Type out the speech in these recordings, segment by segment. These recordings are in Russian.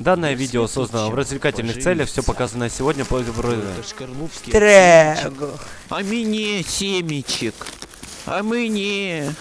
Данное видео создано в развлекательных целях, все показанное сегодня по Трего. А мне семечек. А мне.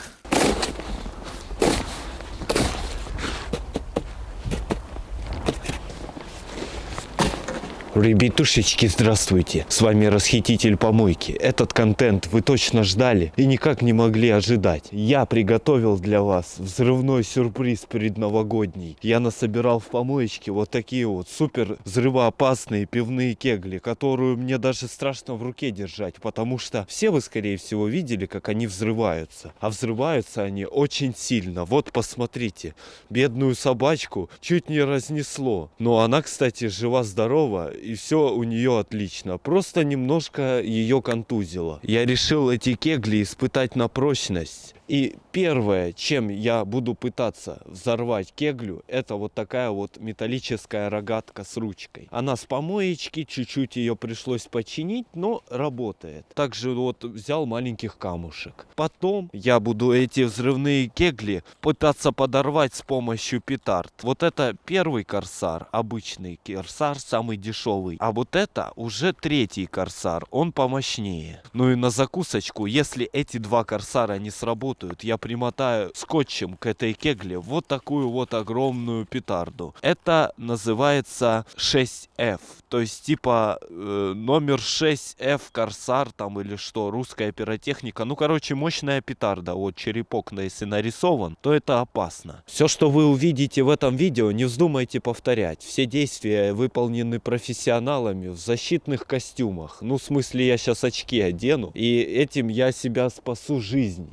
Ребятушечки, здравствуйте! С вами Расхититель Помойки. Этот контент вы точно ждали и никак не могли ожидать. Я приготовил для вас взрывной сюрприз предновогодний. Я насобирал в помоечке вот такие вот супер взрывоопасные пивные кегли, которую мне даже страшно в руке держать, потому что все вы, скорее всего, видели, как они взрываются. А взрываются они очень сильно. Вот посмотрите, бедную собачку чуть не разнесло. Но она, кстати, жива-здорова и все у нее отлично. Просто немножко ее контузило. Я решил эти кегли испытать на прочность. И первое, чем я буду пытаться взорвать кеглю, это вот такая вот металлическая рогатка с ручкой. Она с помоечки, чуть-чуть ее пришлось починить, но работает. Также вот взял маленьких камушек. Потом я буду эти взрывные кегли пытаться подорвать с помощью петард. Вот это первый корсар, обычный корсар, самый дешевый. А вот это уже третий корсар, он помощнее. Ну и на закусочку, если эти два корсара не сработают, я примотаю скотчем к этой кегле вот такую вот огромную петарду. Это называется 6F, то есть типа э, номер 6F Корсар там или что, русская пиротехника. Ну, короче, мощная петарда, вот черепок, если нарисован, то это опасно. Все, что вы увидите в этом видео, не вздумайте повторять. Все действия выполнены профессионалами в защитных костюмах. Ну, в смысле, я сейчас очки одену, и этим я себя спасу жизнь.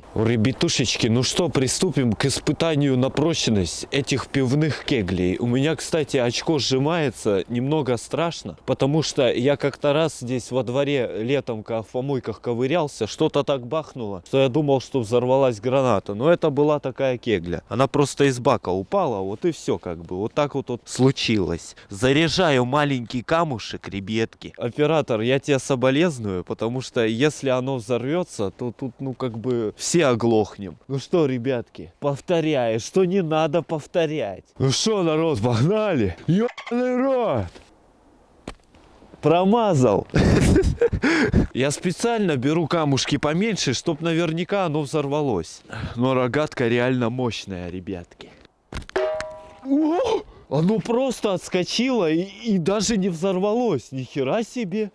Ребятушечки, ну что, приступим к испытанию на прочность этих пивных кеглей. У меня, кстати, очко сжимается, немного страшно, потому что я как-то раз здесь во дворе летом, в помойках ковырялся, что-то так бахнуло, что я думал, что взорвалась граната. Но это была такая кегля. Она просто из бака упала, вот и все как бы. Вот так вот, вот случилось. Заряжаю маленький камушек, ребятки. Оператор, я тебя соболезную, потому что если оно взорвется, то тут, ну, как бы все оглохнем. Ну что, ребятки, повторяю, что не надо повторять. Ну что, народ, погнали? Ёбаный рот! Промазал. Я специально беру камушки поменьше, чтобы наверняка оно взорвалось. Но рогатка реально мощная, ребятки. Оно просто отскочило и, и даже не взорвалось. Ни хера себе.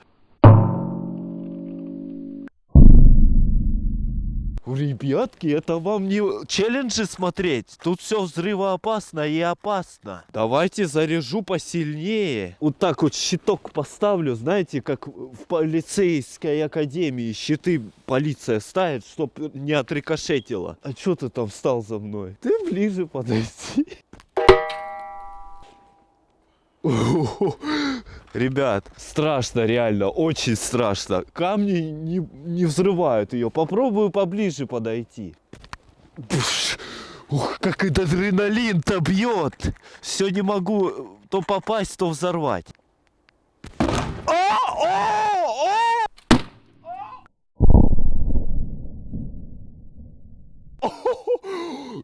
Ребятки, это вам не челленджи смотреть. Тут все взрывоопасно и опасно. Давайте заряжу посильнее. Вот так вот щиток поставлю, знаете, как в полицейской академии щиты полиция ставит, чтоб не отрикошетило. А что ты там встал за мной? Ты ближе подойти. Ребят, страшно реально, очень страшно. Камни не, не взрывают ее. Попробую поближе подойти. Пш, ух, как этот адреналин-то бьет. Все не могу то попасть, то взорвать. А, а, а!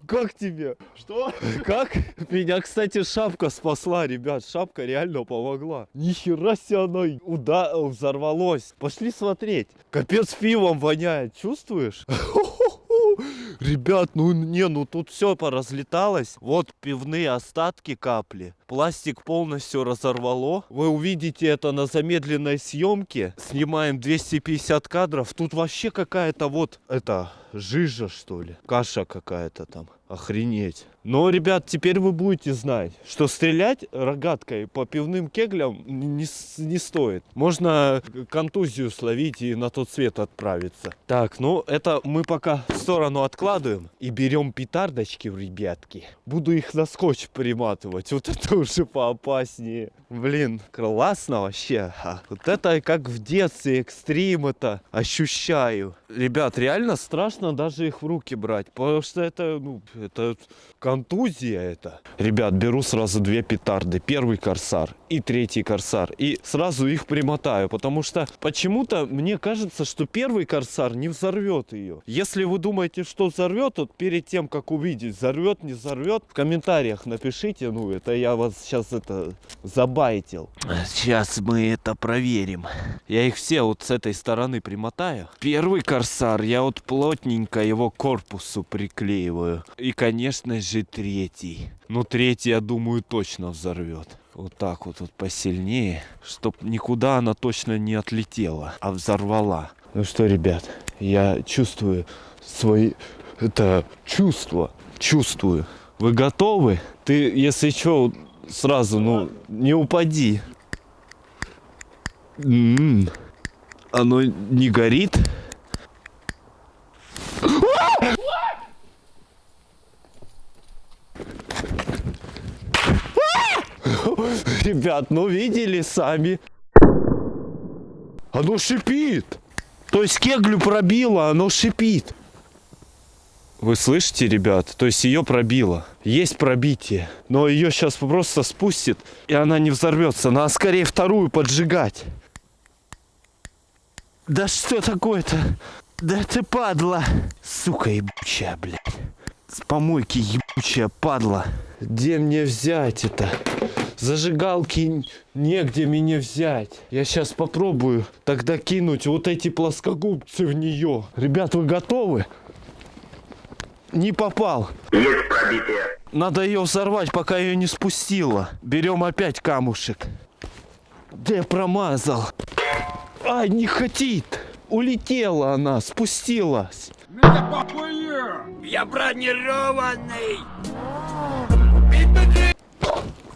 Как тебе? Что? Как? Меня, кстати, шапка спасла, ребят. Шапка реально помогла. Нихера себе она уда взорвалась. Пошли смотреть. Капец пивом воняет. Чувствуешь? Ребят, ну не, ну тут все поразлеталось. Вот пивные остатки капли. Пластик полностью разорвало. Вы увидите это на замедленной съемке. Снимаем 250 кадров. Тут вообще какая-то вот, это, жижа что ли. Каша какая-то там. Охренеть. Но, ребят, теперь вы будете знать, что стрелять рогаткой по пивным кеглям не, не стоит. Можно контузию словить и на тот свет отправиться. Так, ну это мы пока в сторону откладываем и берем петардочки, ребятки. Буду их на скотч приматывать. Вот это уже поопаснее. Блин, классно вообще. Вот это как в детстве экстрим это ощущаю. Ребят, реально страшно даже их в руки брать, потому что это, ну, это контузия это. Ребят, беру сразу две петарды. Первый корсар и третий корсар. И сразу их примотаю, потому что почему-то мне кажется, что первый корсар не взорвет ее. Если вы думаете, что взорвет, то перед тем, как увидеть, взорвет, не взорвет, в комментариях напишите. Ну, это я вас сейчас это забайтил. Сейчас мы это проверим. Я их все вот с этой стороны примотаю. Первый корсар я вот плотненько его корпусу приклеиваю. И, конечно же, третий. Ну, третий, я думаю, точно взорвет. Вот так вот, вот посильнее, чтоб никуда она точно не отлетела, а взорвала. Ну что, ребят, я чувствую свои... Это чувство. Чувствую. Вы готовы? Ты, если что, сразу, ну, не упади. М-м. Оно не горит? Ребят, ну видели сами. Оно шипит. То есть кеглю пробило, оно шипит. Вы слышите, ребят? То есть ее пробило. Есть пробитие. Но ее сейчас просто спустит, и она не взорвется. Надо скорее вторую поджигать. Да что такое-то? Да ты падла. Сука ебучая, блядь. С помойки ебучая падла. Где мне взять это? Зажигалки негде мне взять. Я сейчас попробую тогда кинуть вот эти плоскогубцы в нее. Ребят, вы готовы? Не попал. Есть пробитие. Надо ее взорвать, пока ее не спустила. Берем опять камушек. Где промазал? Ай, не хотит. Улетела она, спустилась. Я бронированный!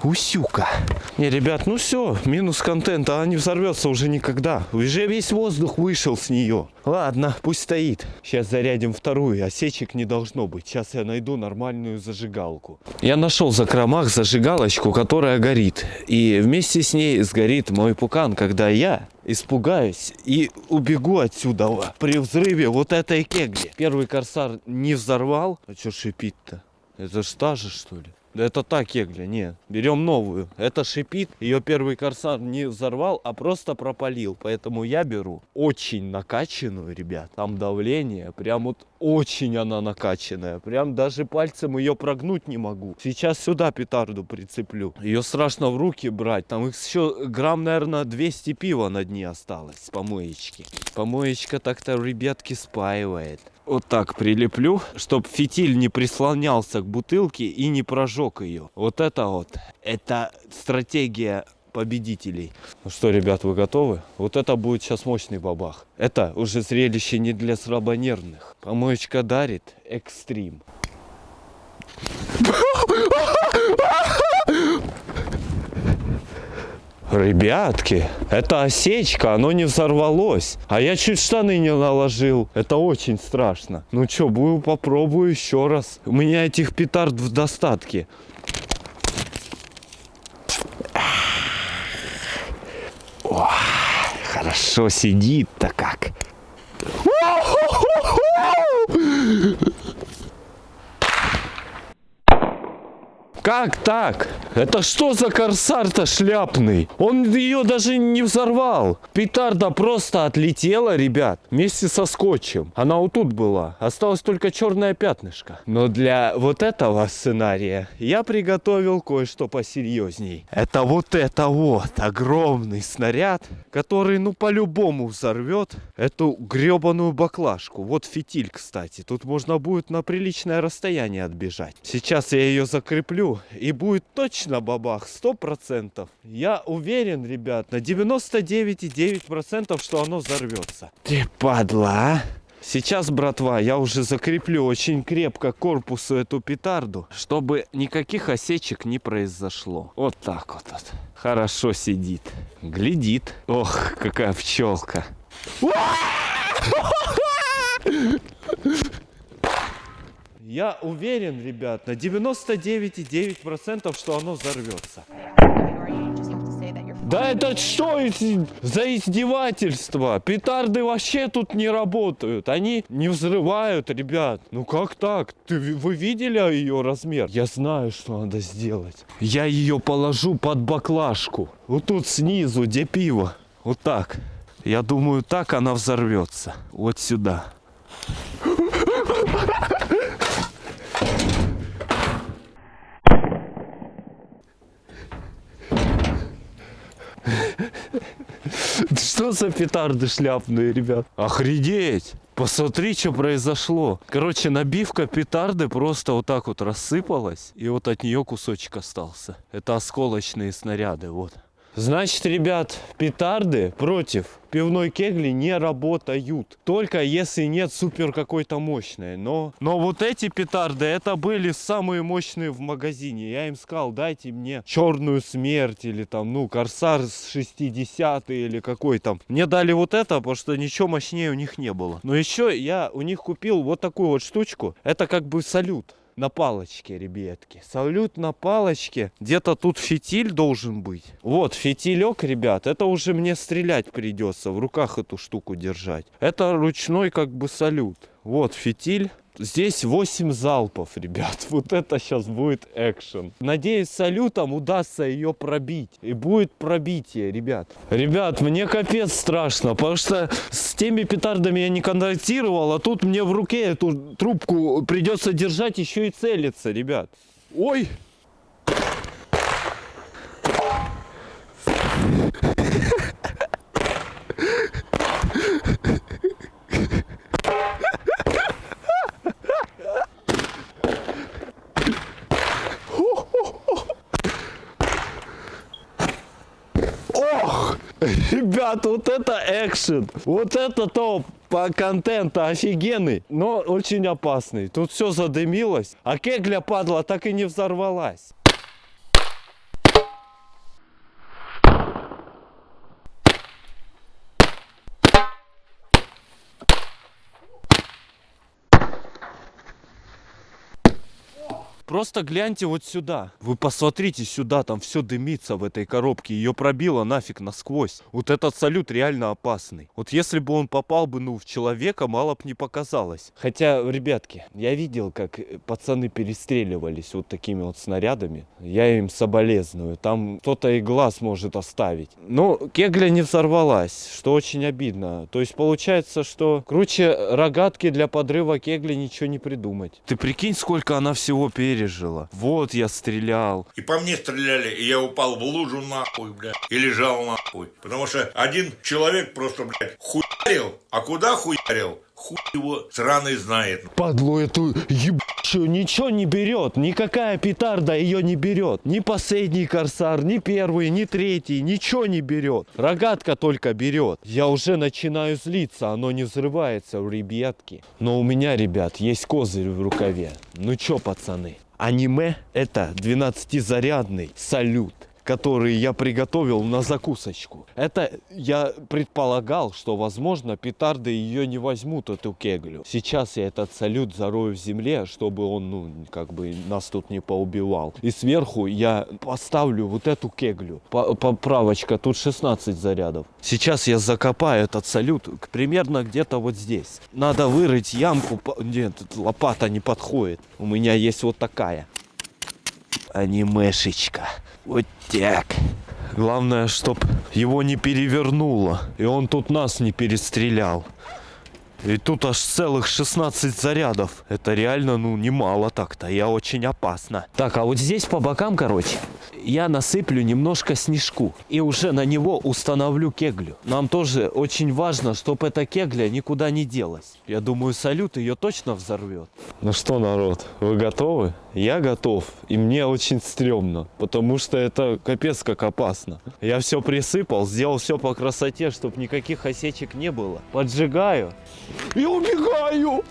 Усюка. Не, ребят, ну все, минус контента, она не взорвется уже никогда. Уже весь воздух вышел с нее. Ладно, пусть стоит. Сейчас зарядим вторую, осечек не должно быть. Сейчас я найду нормальную зажигалку. Я нашел в закромах зажигалочку, которая горит. И вместе с ней сгорит мой пукан, когда я испугаюсь и убегу отсюда при взрыве вот этой кегли. Первый корсар не взорвал. А что шипит-то? Это ж та же, что ли? Да это та кегля, не. Берем новую. Это шипит. Ее первый корсар не взорвал, а просто пропалил. Поэтому я беру очень накачанную, ребят. Там давление. Прям вот очень она накачанная. Прям даже пальцем ее прогнуть не могу. Сейчас сюда петарду прицеплю. Ее страшно в руки брать. Там их еще грамм, наверное, 200 пива на дне осталось с помоечки. Помоечка так-то, ребятки, спаивает вот так прилеплю, чтобы фитиль не прислонялся к бутылке и не прожег ее. Вот это вот, это стратегия победителей. Ну что, ребят, вы готовы? Вот это будет сейчас мощный бабах. Это уже зрелище не для слабонервных. Помоечка дарит экстрим. Ребятки, это осечка, оно не взорвалось. А я чуть штаны не наложил. Это очень страшно. Ну что, буду попробую еще раз. У меня этих петард в достатке. О, хорошо сидит-то как. Как так? Это что за корсар-то шляпный? Он ее даже не взорвал. Петарда просто отлетела, ребят, вместе со скотчем. Она вот тут была. Осталось только черное пятнышко. Но для вот этого сценария я приготовил кое-что посерьезней. Это вот это вот огромный снаряд, который ну по-любому взорвет эту гребаную баклажку. Вот фитиль, кстати. Тут можно будет на приличное расстояние отбежать. Сейчас я ее закреплю и будет точно бабах, сто процентов. Я уверен, ребят, на 99,9% что оно взорвется. Ты падла, а? Сейчас, братва, я уже закреплю очень крепко корпусу эту петарду, чтобы никаких осечек не произошло. Вот так вот. вот. Хорошо сидит. Глядит. Ох, какая пчелка. Я уверен, ребят, на 99,9%, что оно взорвется. Да это что за издевательство? Петарды вообще тут не работают. Они не взрывают, ребят. Ну как так? Ты, вы видели ее размер? Я знаю, что надо сделать. Я ее положу под баклажку. Вот тут снизу, где пиво. Вот так. Я думаю, так она взорвется. Вот сюда. Что за петарды шляпные, ребят? Охренеть! Посмотри, что произошло. Короче, набивка петарды просто вот так вот рассыпалась. И вот от нее кусочек остался. Это осколочные снаряды, вот. Значит, ребят, петарды против пивной кегли не работают. Только если нет супер какой-то мощной. Но, но вот эти петарды, это были самые мощные в магазине. Я им сказал, дайте мне черную смерть или там, ну, корсар с 60 или какой там. Мне дали вот это, потому что ничего мощнее у них не было. Но еще я у них купил вот такую вот штучку. Это как бы салют на палочке, ребятки. Салют на палочке. Где-то тут фитиль должен быть. Вот, фитилек, ребят. Это уже мне стрелять придется. В руках эту штуку держать. Это ручной как бы салют. Вот фитиль. Здесь 8 залпов, ребят. Вот это сейчас будет экшен. Надеюсь, салютом удастся ее пробить. И будет пробитие, ребят. Ребят, мне капец страшно, потому что с теми петардами я не контактировал, а тут мне в руке эту трубку придется держать еще и целиться, ребят. Ой! Ох! Ребят, вот это экшен. Вот это топ по контенту офигенный, но очень опасный. Тут все задымилось, а кегля падла так и не взорвалась. Просто гляньте вот сюда. Вы посмотрите сюда, там все дымится в этой коробке. Ее пробило нафиг насквозь. Вот этот салют реально опасный. Вот если бы он попал бы, ну, в человека, мало бы не показалось. Хотя, ребятки, я видел, как э, пацаны перестреливались вот такими вот снарядами. Я им соболезную. Там кто-то и глаз может оставить. Но кегля не взорвалась, что очень обидно. То есть получается, что круче рогатки для подрыва кегли ничего не придумать. Ты прикинь, сколько она всего пережила. Вот я стрелял. И по мне стреляли, и я упал в лужу нахуй, блядь, и лежал нахуй. Потому что один человек просто, блядь, хуярил, а куда хуярил? Хуй его сраный знает. Падлу эту ебучую ничего не берет. Никакая петарда ее не берет. Ни последний корсар, ни первый, ни третий. Ничего не берет. Рогатка только берет. Я уже начинаю злиться. Оно не взрывается, ребятки. Но у меня, ребят, есть козырь в рукаве. Ну чё, пацаны? Аниме это 12-зарядный салют который я приготовил на закусочку. Это я предполагал, что, возможно, петарды ее не возьмут, эту кеглю. Сейчас я этот салют зарою в земле, чтобы он, ну, как бы нас тут не поубивал. И сверху я поставлю вот эту кеглю. По- Поправочка, тут 16 зарядов. Сейчас я закопаю этот салют примерно где-то вот здесь. Надо вырыть ямку. Нет, лопата не подходит. У меня есть вот такая анимешечка. Вот так. Главное, чтоб его не перевернуло. И он тут нас не перестрелял. И тут аж целых 16 зарядов. Это реально, ну, немало так-то. Я очень опасно. Так, а вот здесь по бокам, короче, я насыплю немножко снежку. И уже на него установлю кеглю. Нам тоже очень важно, чтобы эта кегля никуда не делась. Я думаю, салют ее точно взорвет. Ну что, народ, вы готовы? Я готов. И мне очень стрёмно. Потому что это капец как опасно. Я все присыпал, сделал все по красоте, чтобы никаких осечек не было. Поджигаю. И убегаю.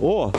О!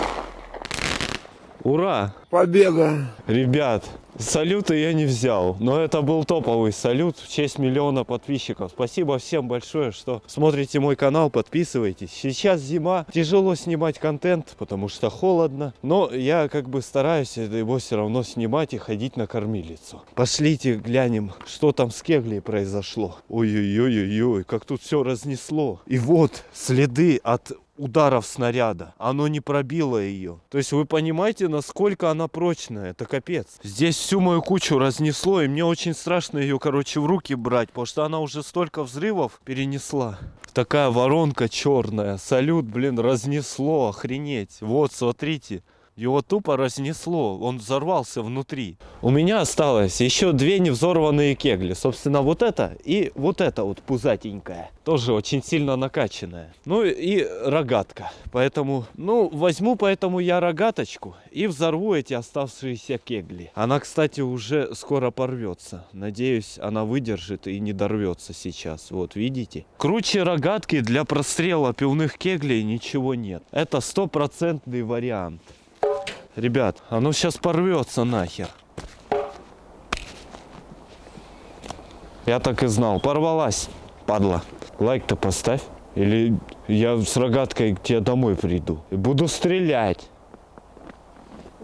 Ура! Победа. Ребят, Салюты я не взял, но это был топовый салют в честь миллиона подписчиков. Спасибо всем большое, что смотрите мой канал, подписывайтесь. Сейчас зима, тяжело снимать контент, потому что холодно, но я как бы стараюсь его все равно снимать и ходить на кормилицу. Пошлите глянем, что там с Кеглей произошло. Ой-ой-ой-ой, как тут все разнесло. И вот следы от ударов снаряда. Оно не пробило ее. То есть вы понимаете, насколько она прочная. Это капец. Здесь всю мою кучу разнесло, и мне очень страшно ее, короче, в руки брать, потому что она уже столько взрывов перенесла. Такая воронка черная. Салют, блин, разнесло, охренеть. Вот, смотрите. Его тупо разнесло, он взорвался внутри. У меня осталось еще две невзорванные кегли. Собственно, вот это и вот это вот пузатенькая. Тоже очень сильно накачанная. Ну и рогатка. Поэтому, ну, возьму поэтому я рогаточку и взорву эти оставшиеся кегли. Она, кстати, уже скоро порвется. Надеюсь, она выдержит и не дорвется сейчас. Вот, видите? Круче рогатки для прострела пивных кеглей ничего нет. Это стопроцентный вариант. Ребят, оно сейчас порвется нахер. Я так и знал. Порвалась, падла. Лайк-то поставь. Или я с рогаткой к тебе домой приду. И буду стрелять.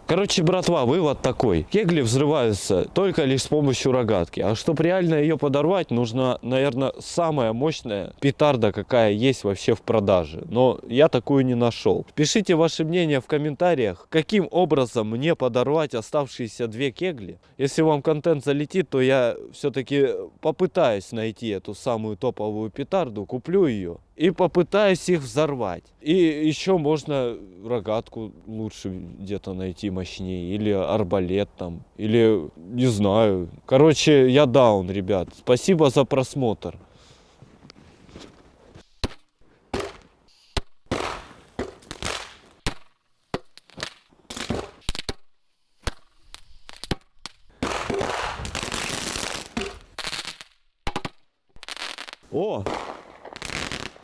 Короче, братва, вывод такой. Кегли взрываются только лишь с помощью рогатки. А чтобы реально ее подорвать, нужно, наверное, самая мощная петарда, какая есть вообще в продаже. Но я такую не нашел. Пишите ваше мнение в комментариях, каким образом мне подорвать оставшиеся две кегли. Если вам контент залетит, то я все-таки попытаюсь найти эту самую топовую петарду, куплю ее и попытаюсь их взорвать. И еще можно рогатку лучше где-то найти мощнее, или арбалет там, или не знаю. Короче, я даун, ребят. Спасибо за просмотр.